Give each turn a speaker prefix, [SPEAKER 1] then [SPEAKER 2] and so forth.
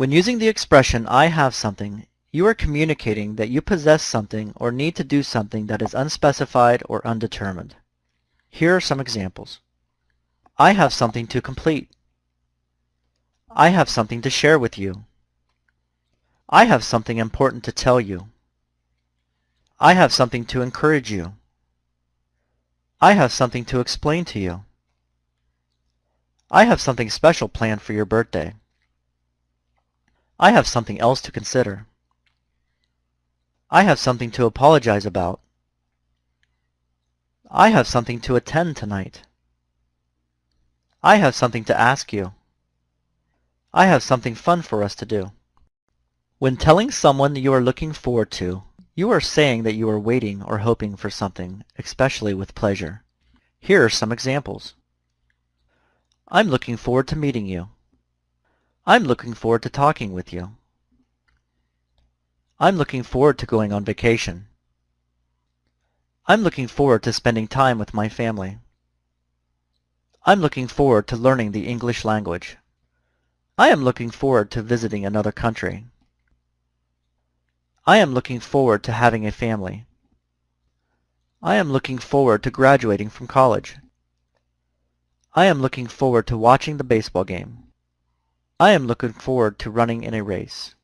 [SPEAKER 1] When using the expression I have something, you are communicating that you possess something or need to do something that is unspecified or undetermined. Here are some examples. I have something to complete. I have something to share with you. I have something important to tell you. I have something to encourage you. I have something to explain to you. I have something special planned for your birthday. I have something else to consider. I have something to apologize about. I have something to attend tonight. I have something to ask you. I have something fun for us to do. When telling someone you are looking forward to, you are saying that you are waiting or hoping for something, especially with pleasure. Here are some examples. I'm looking forward to meeting you. I'm looking forward to talking with you. I'm looking forward to going on vacation. I'm looking forward to spending time with my family. I'm looking forward to learning the English language. I am looking forward to visiting another country. I am looking forward to having a family. I am looking forward to graduating from college. I am looking forward to watching the baseball game. I am looking forward to running in a race.